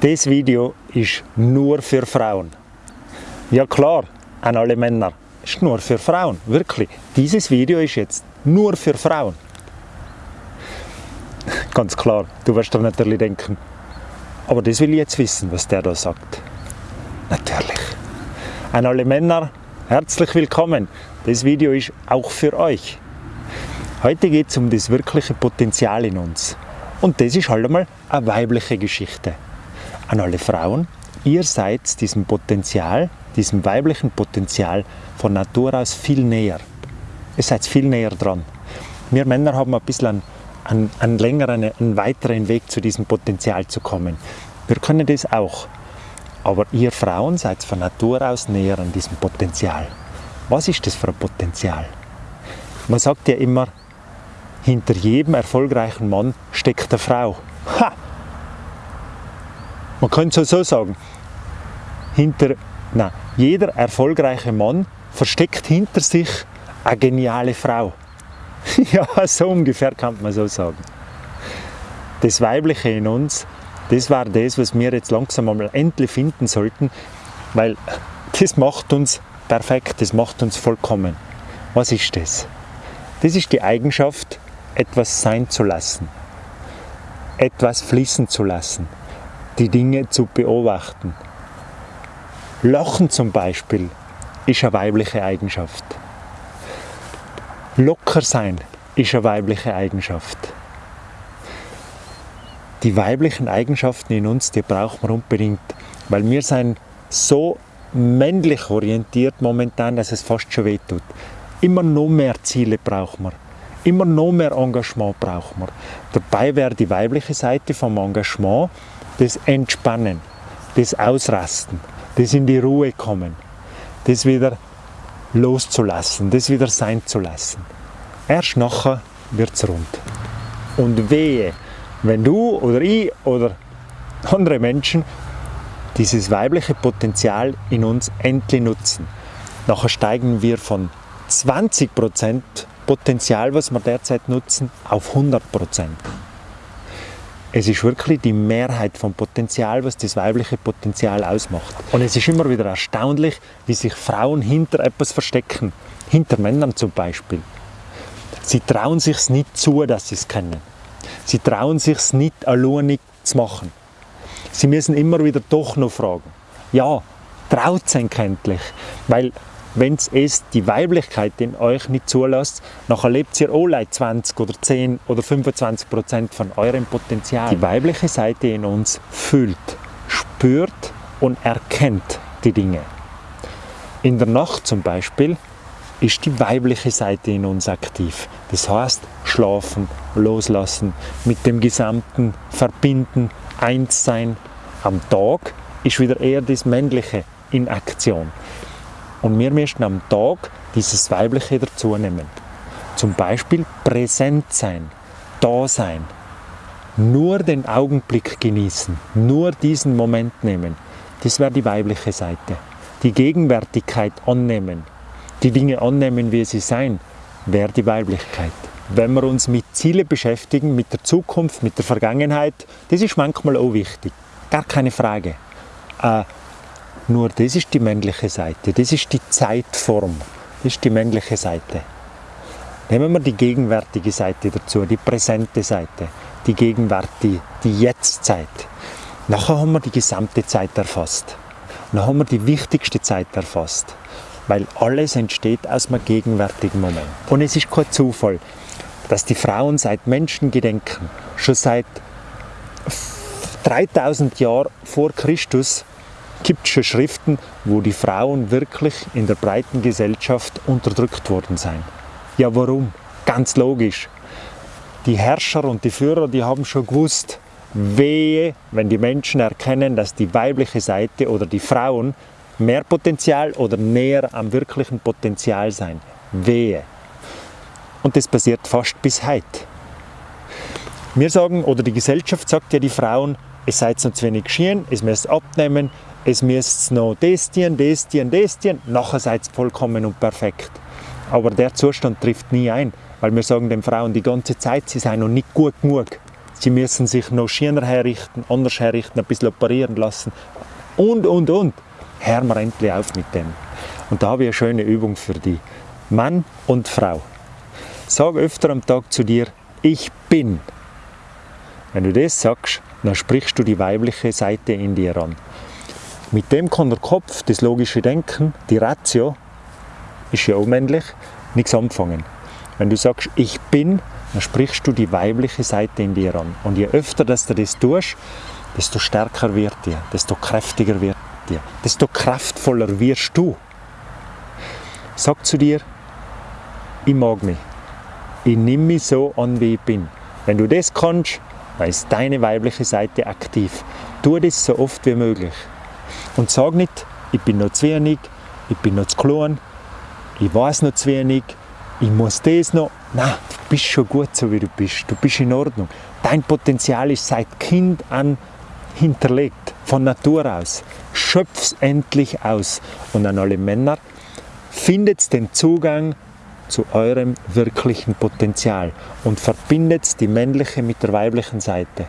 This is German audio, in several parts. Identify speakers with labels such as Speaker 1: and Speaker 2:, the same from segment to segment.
Speaker 1: Das Video ist nur für Frauen. Ja klar, an alle Männer. Ist nur für Frauen, wirklich. Dieses Video ist jetzt nur für Frauen. Ganz klar, du wirst dir natürlich denken, aber das will ich jetzt wissen, was der da sagt. Natürlich. An alle Männer, herzlich willkommen. Das Video ist auch für euch. Heute geht es um das wirkliche Potenzial in uns. Und das ist halt einmal eine weibliche Geschichte an alle Frauen, ihr seid diesem Potenzial, diesem weiblichen Potenzial von Natur aus viel näher. Ihr seid viel näher dran. Wir Männer haben ein bisschen einen, einen, einen längeren, einen weiteren Weg zu diesem Potenzial zu kommen. Wir können das auch. Aber ihr Frauen seid von Natur aus näher an diesem Potenzial. Was ist das für ein Potenzial? Man sagt ja immer, hinter jedem erfolgreichen Mann steckt eine Frau. Ha! Man könnte es so sagen, hinter, nein, jeder erfolgreiche Mann versteckt hinter sich eine geniale Frau. ja, so ungefähr kann man so sagen. Das Weibliche in uns, das war das, was wir jetzt langsam einmal endlich finden sollten, weil das macht uns perfekt, das macht uns vollkommen. Was ist das? Das ist die Eigenschaft, etwas sein zu lassen, etwas fließen zu lassen, die Dinge zu beobachten. Lachen zum Beispiel ist eine weibliche Eigenschaft. Locker sein ist eine weibliche Eigenschaft. Die weiblichen Eigenschaften in uns, die brauchen wir unbedingt, weil wir sind so männlich orientiert momentan, dass es fast schon wehtut. Immer noch mehr Ziele brauchen wir. Immer noch mehr Engagement brauchen wir. Dabei wäre die weibliche Seite vom Engagement das Entspannen, das Ausrasten, das in die Ruhe kommen, das wieder loszulassen, das wieder sein zu lassen. Erst nachher wird es rund. Und wehe, wenn du oder ich oder andere Menschen dieses weibliche Potenzial in uns endlich nutzen. Nachher steigen wir von 20% Potenzial, was wir derzeit nutzen, auf 100%. Es ist wirklich die Mehrheit vom Potenzial, was das weibliche Potenzial ausmacht. Und es ist immer wieder erstaunlich, wie sich Frauen hinter etwas verstecken. Hinter Männern zum Beispiel. Sie trauen sich nicht zu, dass sie es kennen. Sie trauen sich nicht alleinig zu machen. Sie müssen immer wieder doch noch fragen. Ja, traut es endlich. Weil wenn es die Weiblichkeit in euch nicht zulässt, nachher lebt ihr alle 20 oder 10 oder 25 Prozent von eurem Potenzial. Die weibliche Seite in uns fühlt, spürt und erkennt die Dinge. In der Nacht zum Beispiel ist die weibliche Seite in uns aktiv. Das heißt, schlafen, loslassen, mit dem Gesamten verbinden, eins sein. Am Tag ist wieder eher das Männliche in Aktion. Und wir müssen am Tag dieses Weibliche dazu nehmen. Zum Beispiel präsent sein, da sein, nur den Augenblick genießen, nur diesen Moment nehmen. Das wäre die weibliche Seite. Die Gegenwärtigkeit annehmen, die Dinge annehmen, wie sie sein, wäre die Weiblichkeit. Wenn wir uns mit Zielen beschäftigen, mit der Zukunft, mit der Vergangenheit, das ist manchmal auch wichtig. Gar keine Frage. Äh, nur das ist die männliche Seite, das ist die Zeitform, das ist die männliche Seite. Nehmen wir die gegenwärtige Seite dazu, die präsente Seite, die Gegenwart, die, Jetztzeit. Nachher haben wir die gesamte Zeit erfasst. Dann haben wir die wichtigste Zeit erfasst, weil alles entsteht aus einem gegenwärtigen Moment. Und es ist kein Zufall, dass die Frauen seit Menschengedenken, schon seit 3000 Jahren vor Christus, gibt schon Schriften, wo die Frauen wirklich in der breiten Gesellschaft unterdrückt worden sind. Ja, warum? Ganz logisch. Die Herrscher und die Führer, die haben schon gewusst, wehe, wenn die Menschen erkennen, dass die weibliche Seite oder die Frauen mehr Potenzial oder näher am wirklichen Potenzial sein. Wehe. Und das passiert fast bis heute. Wir sagen, oder die Gesellschaft sagt ja die Frauen, es seid zu wenig geschehen, es müsst abnehmen, es müsst noch das tun, das tun, das tun, nachher seid ihr vollkommen und perfekt. Aber der Zustand trifft nie ein, weil wir sagen den Frauen die ganze Zeit, sie seien noch nicht gut genug. Sie müssen sich noch schöner herrichten, anders herrichten, ein bisschen operieren lassen und, und, und. Hören wir endlich auf mit dem. Und da habe ich eine schöne Übung für dich. Mann und Frau. Sag öfter am Tag zu dir, ich bin. Wenn du das sagst, dann sprichst du die weibliche Seite in dir an. Mit dem kann der Kopf, das logische Denken, die Ratio, ist ja auch männlich, nichts anfangen. Wenn du sagst, ich bin, dann sprichst du die weibliche Seite in dir an. Und je öfter dass du das tust, desto stärker wird dir, desto kräftiger wird dir, desto kraftvoller wirst du. Sag zu dir, ich mag mich. Ich nehme mich so an, wie ich bin. Wenn du das kannst, dann ist deine weibliche Seite aktiv. Tu das so oft wie möglich. Und sag nicht, ich bin noch zu wenig, ich bin noch zu klein, ich weiß noch zu wenig, ich muss das noch. Nein, du bist schon gut so wie du bist. Du bist in Ordnung. Dein Potenzial ist seit Kind an hinterlegt, von Natur aus. Schöpf's endlich aus. Und an alle Männer, findet den Zugang zu eurem wirklichen Potenzial und verbindet die männliche mit der weiblichen Seite.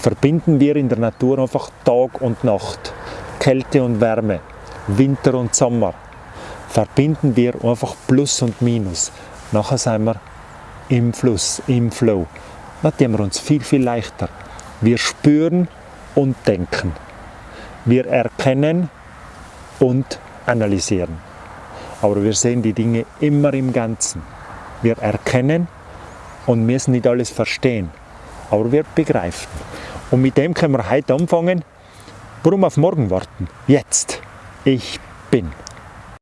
Speaker 1: Verbinden wir in der Natur einfach Tag und Nacht, Kälte und Wärme, Winter und Sommer. Verbinden wir einfach Plus und Minus. Nachher sind wir im Fluss, im Flow. Dann tun wir uns viel, viel leichter. Wir spüren und denken. Wir erkennen und analysieren. Aber wir sehen die Dinge immer im Ganzen. Wir erkennen und müssen nicht alles verstehen, aber wir begreifen. Und mit dem können wir heute anfangen. Warum auf morgen warten? Jetzt. Ich bin.